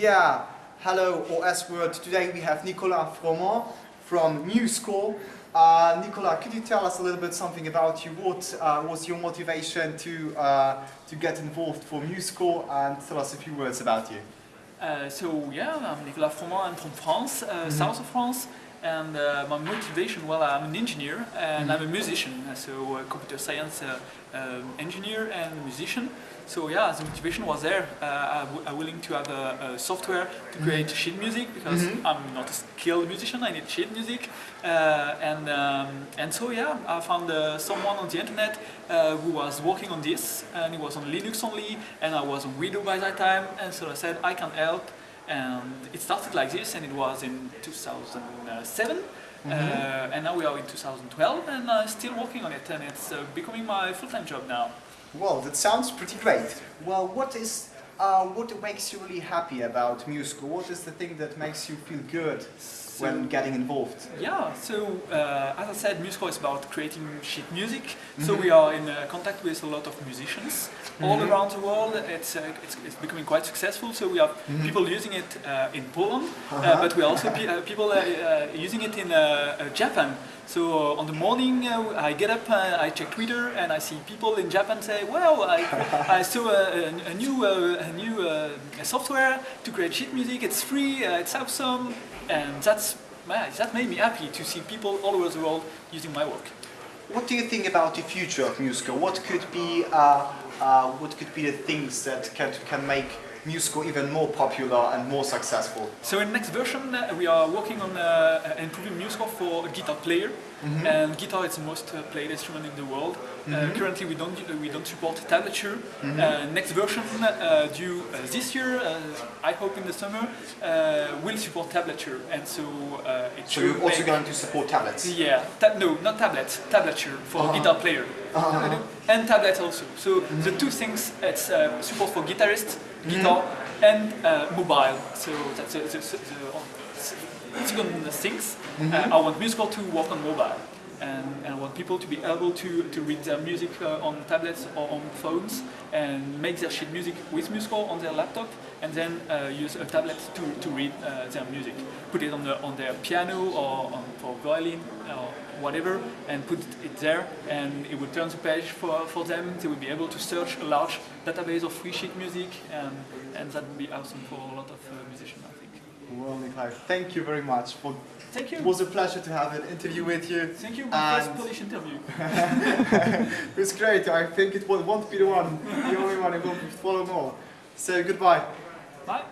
Yeah, hello OS World. Today we have Nicolas Froment from MuseScore. Uh, Nicolas, could you tell us a little bit something about you? What uh, was your motivation to, uh, to get involved for MuseScore and tell us a few words about you? Uh, so yeah, I'm Nicolas Froment, I'm from France, uh, Mhm. south of France, and uh, my motivation, well, I'm an engineer and Mhm. I'm a musician, uh, so a computer science uh, um, engineer and musician. So yeah, the motivation was there. Uh, I'm, willing to have a, a software to create sheet music because Mhm. I'm not a skilled musician. I need sheet music, uh, and um, and so yeah, I found uh, someone on the internet uh, who was working on this, and it was on Linux only, and I was on Windows by that time, and so I said I can help, and it started like this, and it was in 2007. Mhm. Uh, and now we are in 2012 and I'm still working on it and it's uh, becoming my full-time job now. Well, that sounds pretty great. Well, what is uh, what makes you really happy about MuseScore? What is the thing that makes you feel good when getting involved? Yeah, so uh, as I said, MuseScore is about creating sheet music. So Mhm. we are in uh, contact with a lot of musicians all Mhm. around the world. It's, uh, it's, it's becoming quite successful. So we have Mhm. people using it uh, in Poland, uh, Uh-huh. but we also pe uh, people uh, uh, using it in uh, uh, Japan. So on the morning uh, I get up, uh, I check Twitter, and I see people in Japan say, "Well, I, I saw a, a, a new uh, new uh, software to create sheet music. It's free. Uh, it's awesome." And that's that made me happy to see people all over the world using my work. What do you think about the future of MuseScore? What could be uh, uh, what could be the things that can can make MuseScore even more popular and more successful? So in next version uh, we are working on uh, improving MuseScore for a guitar player, and guitar is the most uh, played instrument in the world. Uh, currently we don't we don't support tablature. Uh, next version uh, due uh, this year, uh, I hope in the summer, uh, will support tablature, and so uh, it So you're also going to support tablets? Yeah, ta no, not tablet, tablature for Uh-huh. guitar player. Uh-huh. And tablet also. So the two things, it's uh, support for guitarist, guitar, and uh, mobile. So that's the, the, the, the second things. Uh, I want MuseScore to work on mobile. And, and I want people to be able to, to read their music uh, on tablets or on phones and make their sheet music with MuseScore on their laptop and then uh, use a tablet to, to read uh, their music. Put it on, the, on their piano or on, for violin or whatever and put it there and it will turn the page for, for them. They will be able to search a large database of free sheet music and, and that would be awesome for a lot of uh, musicians I think. Well, Nikolai, thank you very much. For, Thank you. it was a pleasure to have an interview with you. Thank you, my first Polish interview. It was great. I think it won't be the one, the only one. It will follow more. So goodbye. Bye.